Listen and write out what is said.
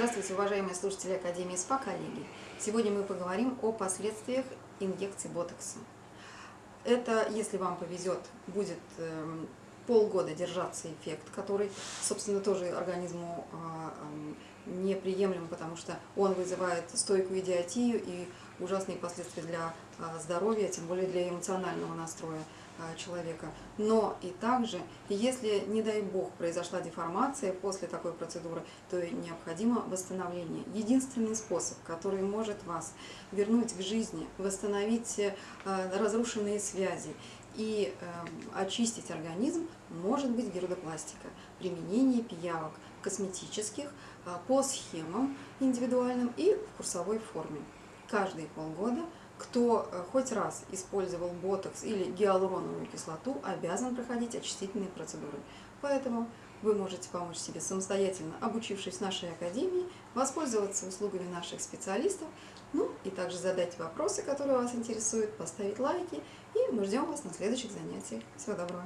Здравствуйте, уважаемые слушатели Академии СПА, коллеги! Сегодня мы поговорим о последствиях инъекции ботокса. Это, если вам повезет, будет эм, полгода держаться эффект, который, собственно, тоже организму а, неприемлем, потому что он вызывает стойкую идиотию и ужасные последствия для а, здоровья, тем более для эмоционального настроя а, человека. Но и также, если, не дай бог, произошла деформация после такой процедуры, то необходимо восстановление. Единственный способ, который может вас вернуть к жизни, восстановить а, разрушенные связи и очистить организм, может быть гирудопластика, применение пиявок косметических по схемам индивидуальным и в курсовой форме. Каждые полгода, кто э, хоть раз использовал ботокс или гиалуроновую кислоту, обязан проходить очистительные процедуры. Поэтому вы можете помочь себе самостоятельно, обучившись в нашей академии, воспользоваться услугами наших специалистов, ну и также задать вопросы, которые вас интересуют, поставить лайки, и мы ждем вас на следующих занятиях. Всего доброго!